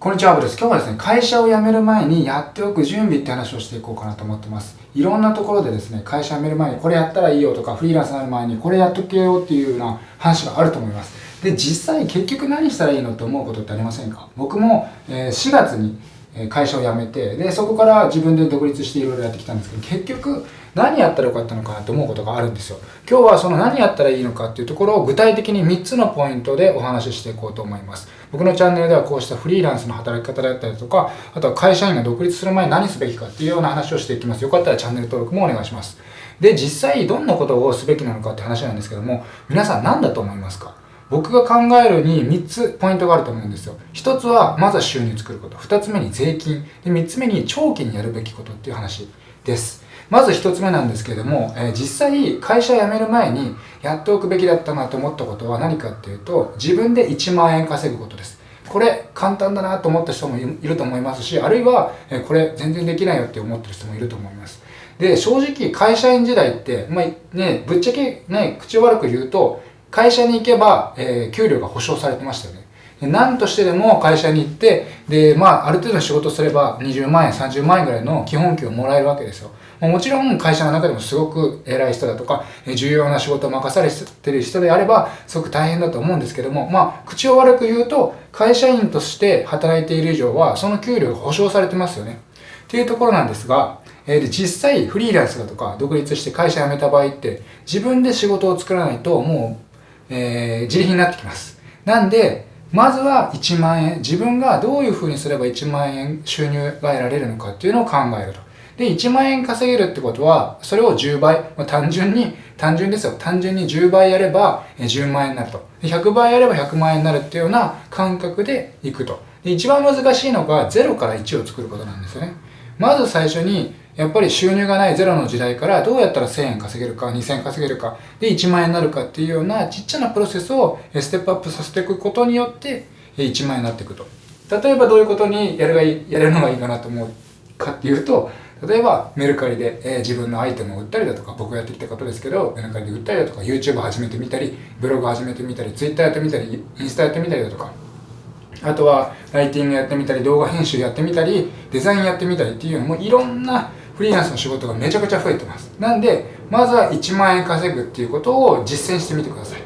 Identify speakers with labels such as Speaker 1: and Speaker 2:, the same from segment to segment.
Speaker 1: こんにちは、アブです。今日はですね、会社を辞める前にやっておく準備って話をしていこうかなと思ってます。いろんなところでですね、会社辞める前にこれやったらいいよとか、フリーランスになる前にこれやっとけよっていうような話があると思います。で、実際結局何したらいいのって思うことってありませんか？僕も、え4月に会社を辞めて、で、そこから自分で独立していろいろやってきたんですけど、結局何やったらよかったのかなと思うことがあるんですよ。今日はその何やったらいいのかっていうところを具体的に3つのポイントでお話ししていこうと思います。僕のチャンネルではこうしたフリーランスの働き方だったりとか、あとは会社員が独立する前に何すべきかっていうような話をしていきます。よかったらチャンネル登録もお願いします。で、実際どんなことをすべきなのかって話なんですけども、皆さん何だと思いますか？僕が考えるに3つポイントがあると思うんですよ。1つは、まずは収入を作ること。2つ目に税金。で、3つ目に長期にやるべきことっていう話です。まず1つ目なんですけれども、えー、実際会社辞める前にやっておくべきだったなと思ったことは何かっていうと、自分で1万円稼ぐことです。これ簡単だなと思った人もいると思いますし、あるいは、えこれ全然できないよって思ってる人もいると思います。で、正直会社員時代って、まあ、ね、ぶっちゃけね、口を悪く言うと、会社に行けば、えー、給料が保証されてましたよね。何としてでも会社に行って、で、まあ、ある程度の仕事すれば20万円、30万円ぐらいの基本給をもらえるわけですよ。もちろん会社の中でもすごく偉い人だとか、重要な仕事を任されてる人であれば、すごく大変だと思うんですけども、まあ、口を悪く言うと、会社員として働いている以上は、その給料が保証されてますよね。っていうところなんですが、えー、実際フリーランスだとか独立して会社辞めた場合って自分で仕事を作らないともうえー、自利品になってきます。なんで、まずは1万円、自分がどういう風にすれば1万円収入が得られるのかっていうのを考えると。で、1万円稼げるってことは、それを10倍、まあ、単純に、単純ですよ。単純に10倍やれば10万円になると。100倍やれば100万円になるっていうような感覚でいくと。で、一番難しいのが0から1を作ることなんですよね。まず最初にやっぱり収入がないゼロの時代からどうやったら1000円稼げるか、2000円稼げるか、で1万円になるかっていうようなちっちゃなプロセスをステップアップさせていくことによって1万円になっていくと。例えばどういうことにやるがいい、やれるのがいいかなと思うかっていうと、例えばメルカリで、えー、自分のアイテムを売ったりだとか、僕がやってきたことですけど、メルカリで売ったりだとか、YouTube 始めてみたり、ブログ始めてみたり、Twitter やってみたり、インスタやってみたりだとか、あとはライティングやってみたり、動画編集やってみたり、デザインやってみたりっていうのもいろんなフリーランスの仕事がめちゃくちゃ増えてます。なんで、まずは1万円稼ぐっていうことを実践してみてください。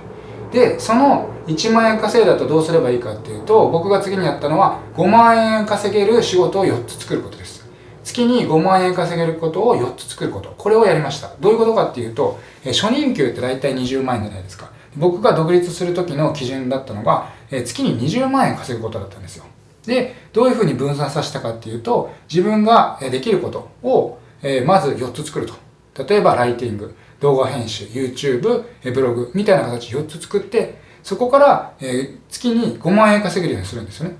Speaker 1: で、その1万円稼いだとどうすればいいかっていうと、僕が次にやったのは5万円稼げる仕事を4つ作ることです。月に5万円稼げることを4つ作ること。これをやりました。どういうことかっていうと、初任給って大体20万円じゃないですか。僕が独立する時の基準だったのが、月に20万円稼ぐことだったんですよ。で、どういうふうに分散させたかっていうと、自分ができることをえー、まず4つ作ると。例えば、ライティング、動画編集、YouTube、ブログみたいな形で4つ作って、そこから、えー、月に5万円稼げるようにするんですよね。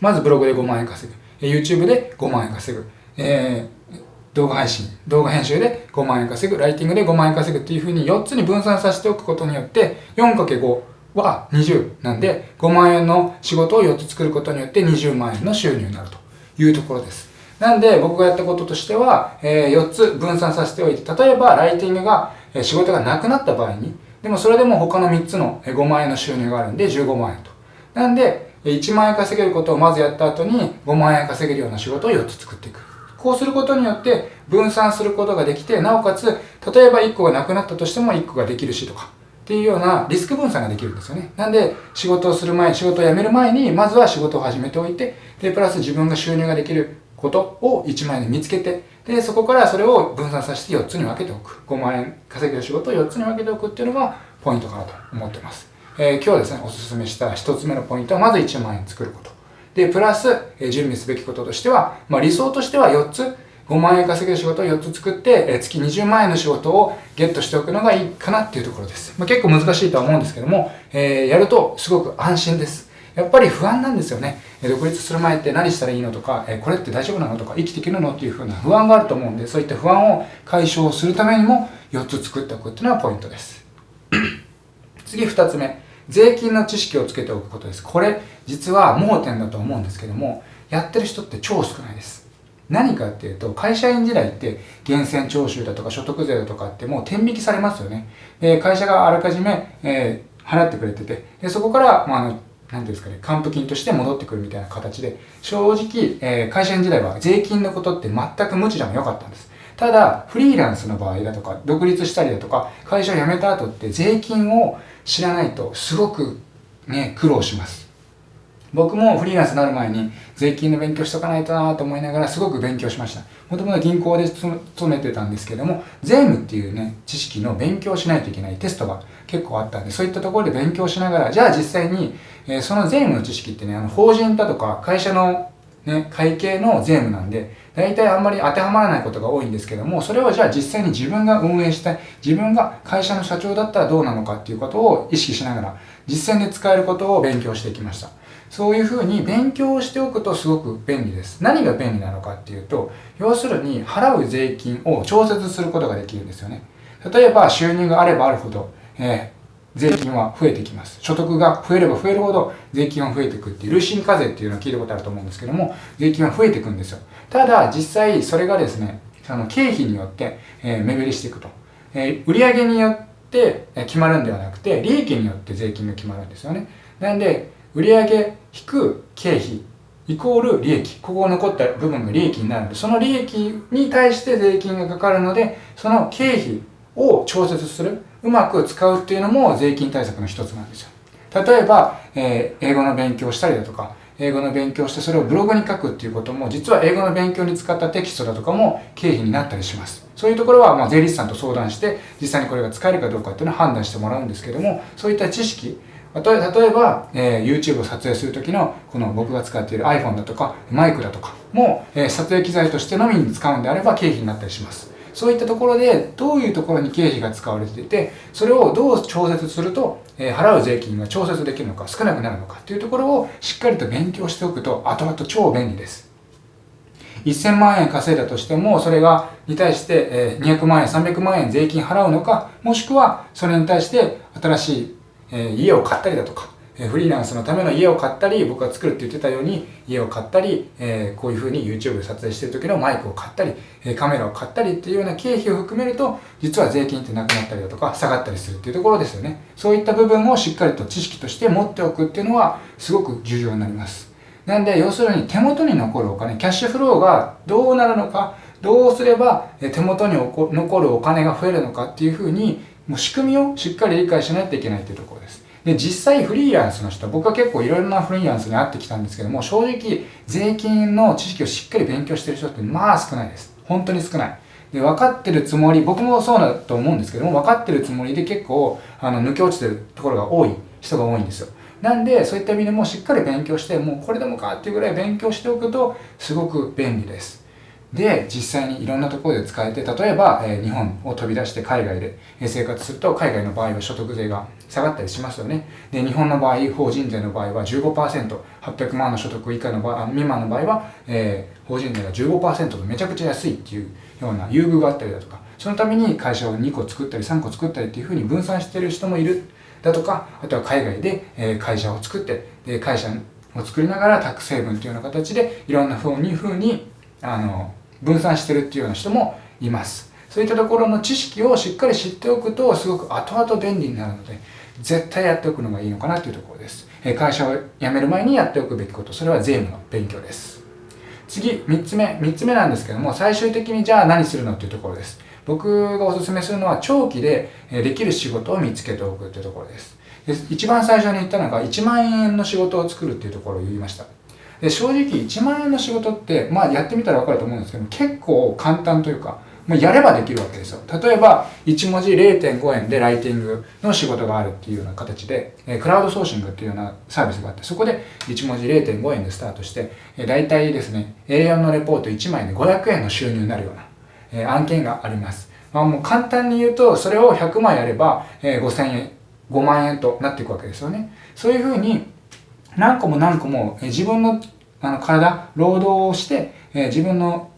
Speaker 1: まずブログで5万円稼ぐ。YouTube で5万円稼ぐ。えー、動画配信、動画編集で5万円稼ぐ。ライティングで5万円稼ぐっていうふうに4つに分散させておくことによって、4×5 は20なんで、5万円の仕事を4つ作ることによって20万円の収入になるというところです。なんで僕がやったこととしては、え、4つ分散させておいて、例えばライティングが、え、仕事がなくなった場合に、でもそれでも他の3つの5万円の収入があるんで15万円と。なんで、1万円稼げることをまずやった後に5万円稼げるような仕事を4つ作っていく。こうすることによって分散することができて、なおかつ、例えば1個がなくなったとしても1個ができるしとか、っていうようなリスク分散ができるんですよね。なんで、仕事をする前、仕事を辞める前に、まずは仕事を始めておいて、で、プラス自分が収入ができることを1万円で見つけて、で、そこからそれを分散させて4つに分けておく。5万円稼げる仕事を4つに分けておくっていうのがポイントかなと思ってます。えー、今日はですね、おすすめした1つ目のポイントは、まず1万円作ること。で、プラス、えー、準備すべきこととしては、まあ理想としては4つ、5万円稼げる仕事を4つ作って、えー、月20万円の仕事をゲットしておくのがいいかなっていうところです。まあ、結構難しいとは思うんですけども、えー、やるとすごく安心です。やっぱり不安なんですよね。独立する前って何したらいいのとか、これって大丈夫なのとか、生きていけるのっていうふうな不安があると思うんで、そういった不安を解消するためにも4つ作っておくっていうのはポイントです。次2つ目。税金の知識をつけておくことです。これ、実は盲点だと思うんですけども、やってる人って超少ないです。何かっていうと、会社員時代って源泉徴収だとか所得税だとかってもう天引きされますよね。で会社があらかじめ、えー、払ってくれてて、でそこから、まあ、あのていうんですかね、還付金として戻ってくるみたいな形で、正直、えー、会社員時代は税金のことって全く無知でもよかったんです。ただ、フリーランスの場合だとか、独立したりだとか、会社を辞めた後って税金を知らないとすごくね、苦労します。僕もフリーランスになる前に税金の勉強しとかないとなと思いながらすごく勉強しました。もともと銀行で勤めてたんですけども、税務っていうね、知識の勉強しないといけないテストが結構あったんで、そういったところで勉強しながら、じゃあ実際に、えー、その税務の知識ってね、あの法人だとか会社のね、会計の税務なんで、大体あんまり当てはまらないことが多いんですけども、それはじゃあ実際に自分が運営したい、自分が会社の社長だったらどうなのかっていうことを意識しながら、実践で使えることを勉強してきました。そういうふうに勉強をしておくとすごく便利です。何が便利なのかっていうと、要するに払う税金を調節することができるんですよね。例えば収入があればあるほど、えー、税金は増えてきます。所得が増えれば増えるほど税金は増えていくっていう、累進課税っていうのを聞いたことあると思うんですけども、税金は増えていくんですよ。ただ、実際それがですね、あの経費によって、えー、目減りしていくと。えー、売上によって決まるんではなくて、利益によって税金が決まるんですよね。なんで、売上引く経費イコール利益。ここ残った部分が利益になるので、その利益に対して税金がかかるので、その経費を調節する、うまく使うっていうのも税金対策の一つなんですよ。例えば、えー、英語の勉強したりだとか、英語の勉強してそれをブログに書くっていうことも、実は英語の勉強に使ったテキストだとかも経費になったりします。そういうところは、まあ、税理士さんと相談して、実際にこれが使えるかどうかっていうのを判断してもらうんですけども、そういった知識、例えば、えー、YouTube を撮影するときの、この僕が使っている iPhone だとか、マイクだとかも、えー、撮影機材としてのみに使うんであれば経費になったりします。そういったところで、どういうところに経費が使われていて、それをどう調節すると、えー、払う税金が調節できるのか、少なくなるのかっていうところをしっかりと勉強しておくと、後々超便利です。1000万円稼いだとしても、それが、に対して、え200万円、300万円税金払うのか、もしくは、それに対して新しいえ家を買ったりだとか、フリーランスのための家を買ったり、僕が作るって言ってたように、家を買ったり、えこういう風に YouTube で撮影してる時のマイクを買ったり、えカメラを買ったりっていうような経費を含めると、実は税金ってなくなったりだとか、下がったりするっていうところですよね。そういった部分をしっかりと知識として持っておくっていうのは、すごく重要になります。なんで、要するに手元に残るお金、キャッシュフローがどうなるのか、どうすれば手元に残るお金が増えるのかっていうふうに、もう仕組みをしっかり理解しないといけないっていうところです。で、実際フリーランスの人、僕は結構いろいろなフリーランスに会ってきたんですけども、正直税金の知識をしっかり勉強してる人ってまあ少ないです。本当に少ない。で、分かってるつもり、僕もそうだと思うんですけども、分かってるつもりで結構、あの、抜け落ちてるところが多い人が多いんですよ。なんで、そういった意味でもしっかり勉強して、もうこれでもかっていうぐらい勉強しておくと、すごく便利です。で、実際にいろんなところで使えて、例えば、え、日本を飛び出して海外で生活すると、海外の場合は所得税が下がったりしますよね。で、日本の場合、法人税の場合は15%、800万の所得以下の場合、未満の場合は、えー、法人税が15%とめちゃくちゃ安いっていうような優遇があったりだとか、そのために会社を2個作ったり3個作ったりっていうふうに分散してる人もいる。だとか、あとは海外で、え、会社を作って、で、会社を作りながらタック成分というような形で、いろんな風に、風に、あの、分散してるっていうような人もいます。そういったところの知識をしっかり知っておくと、すごく後々便利になるので、絶対やっておくのがいいのかなというところです。会社を辞める前にやっておくべきこと、それは税務の勉強です。次、3つ目。3つ目なんですけども、最終的にじゃあ何するのっていうところです。僕がお勧めするのは、長期でできる仕事を見つけておくというところです。で一番最初に言ったのが、1万円の仕事を作るっていうところを言いました。で正直1万円の仕事って、まあやってみたら分かると思うんですけど結構簡単というか、もうやればできるわけですよ。例えば、1文字0.5円でライティングの仕事があるっていうような形で、えクラウドソーシングっていうようなサービスがあって、そこで1文字0.5円でスタートして、え大体ですね、A4 のレポート1枚で500円の収入になるような、え案件があります。まあもう簡単に言うと、それを100枚やれば、え5000円、5万円となっていくわけですよね。そういうふうに、何個も何個も自分のあの体、労働をして、え自分の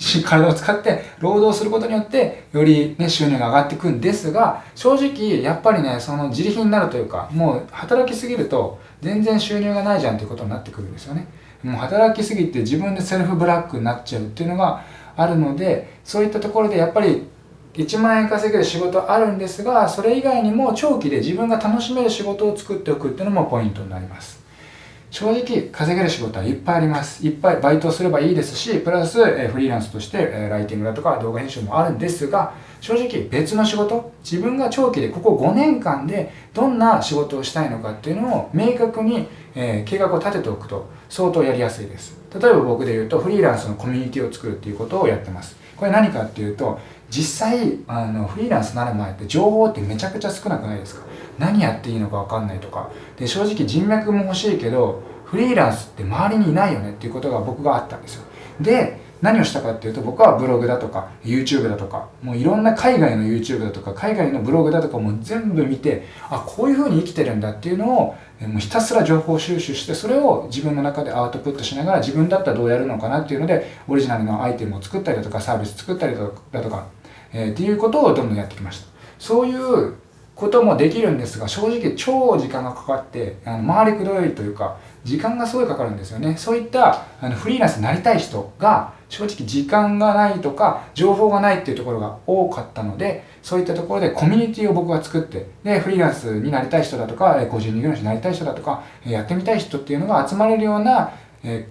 Speaker 1: 体を使って労働することによって、よりね、収入が上がっていくんですが、正直、やっぱりね、その自利品になるというか、もう働きすぎると、全然収入がないじゃんということになってくるんですよね。もう働きすぎて自分でセルフブラックになっちゃうっていうのがあるので、そういったところでやっぱり1万円稼げる仕事あるんですが、それ以外にも長期で自分が楽しめる仕事を作っておくっていうのもポイントになります。正直稼げる仕事はいっぱいあります。いっぱいバイトすればいいですしプラス、えフリーランスとして、えライティングだとか動画編集もあるんですが正直別の仕事自分が長期でここ5年間でどんな仕事をしたいのかっていうのを明確に、え計画を立てておくと相当やりやすいです。例えば僕で言うとフリーランスのコミュニティを作るっていうことをやってます。これ何かっていうと実際あのフリーランスになる前って情報ってめちゃくちゃ少なくないですか？何やっていいのか分かんないとか。で正直人脈も欲しいけどフリーランスって周りにいないよねっていうことが僕があったんですよ。で何をしたかっていうと僕はブログだとか YouTube だとかもういろんな海外の YouTube だとか海外のブログだとかも全部見てあこういうふうに生きてるんだっていうのをもうひたすら情報収集してそれを自分の中でアウトプットしながら自分だったらどうやるのかなっていうのでオリジナルのアイテムを作ったりだとかサービス作ったりだとか、えー、っていうことをどんどんやってきました。そういうこともできるんですが正直超時間がかかってあの回りくどいというか時間がすごいかかるんですよね。そういったあのフリーランスになりたい人が正直時間がないとか情報がないっていうところが多かったのでそういったところでコミュニティを僕が作ってでフリーランスになりたい人だとか個人事業主になりたい人だとかやってみたい人っていうのが集まれるような、え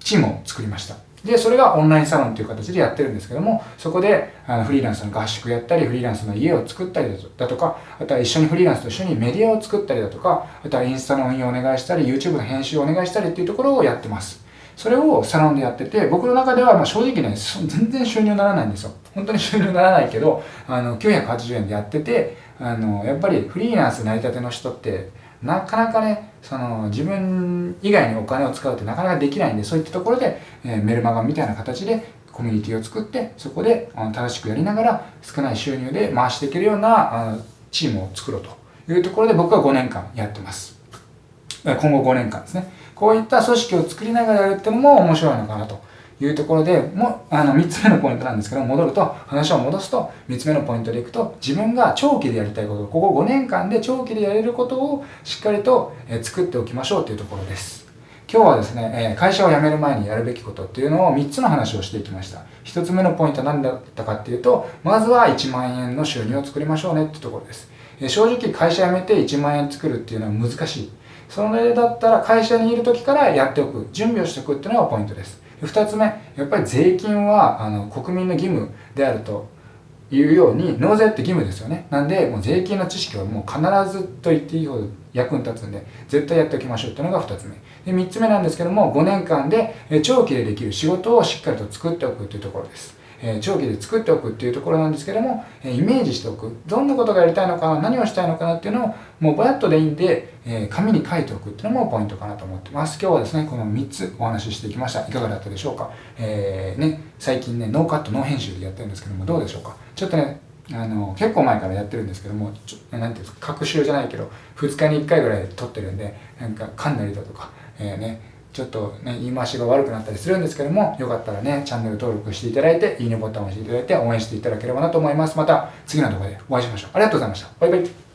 Speaker 1: チームを作りました。で、それがオンラインサロンという形でやってるんですけども、そこであのフリーランスの合宿やったり、フリーランスの家を作ったりだとか、あとは一緒にフリーランスと一緒にメディアを作ったりだとか、あとはインスタの運用をお願いしたり、YouTube の編集をお願いしたりっていうところをやってます。それをサロンでやってて、僕の中ではま正直ね、全然収入ならないんですよ。本当に収入ならないけど、あの、980円でやってて、あの、やっぱりフリーランス成り立ての人って、なかなかねその自分以外にお金を使うってなかなかできないんでそういったところで、えー、メルマガみたいな形でコミュニティを作ってそこであの正しくやりながら少ない収入で回していけるようなあチームを作ろうと。いうところで僕は5年間やってます。今後5年間ですね。こういった組織を作りながらやるっても面白いのかなと。いうところでもあの3つ目のポイントなんですけど戻ると話を戻すと3つ目のポイントでいくと自分が長期でやりたいことここ5年間で長期でやれることをしっかりと作っておきましょうというところです。今日はですね会社を辞める前にやるべきことっていうのを3つの話をしていきました。1つ目のポイントは何だったかっていうとまずは1万円の収入を作りましょうねってところです。正直会社辞めて1万円作るっていうのは難しい。それだったら会社にいる時からやっておく準備をしておくっていうのがポイントです。2つ目やっぱり税金はあの国民の義務であるというように納税って義務ですよね。なんでもう税金の知識はもう必ずと言っていいほど役に立つんで絶対やっておきましょうっていうのが2つ目。で3つ目なんですけども5年間で長期でできる仕事をしっかりと作っておくというところです。え長期で作っておくっていうところなんですけども、えイメージしておく。どんなことがやりたいのかな何をしたいのかなっていうのをもうぼやっとでいいんで、え紙に書いておくっていうのもポイントかなと思ってます。今日はですねこの3つお話ししてきました。いかがだったでしょうか、えー、ね、最近ねノーカットノー編集でやってるんですけどもどうでしょうか？ちょっとねあの結構前からやってるんですけどもちょなんていうんですか？隔週じゃないけど2日に1回ぐらい撮ってるんでなんか噛んだりだとか、えー、ねちょっとね、言い回しが悪くなったりするんですけども、よかったらね、チャンネル登録していただいて、いいねボタンを押していただいて、応援していただければなと思います。また次の動画でお会いしましょう。ありがとうございました。バイバイ。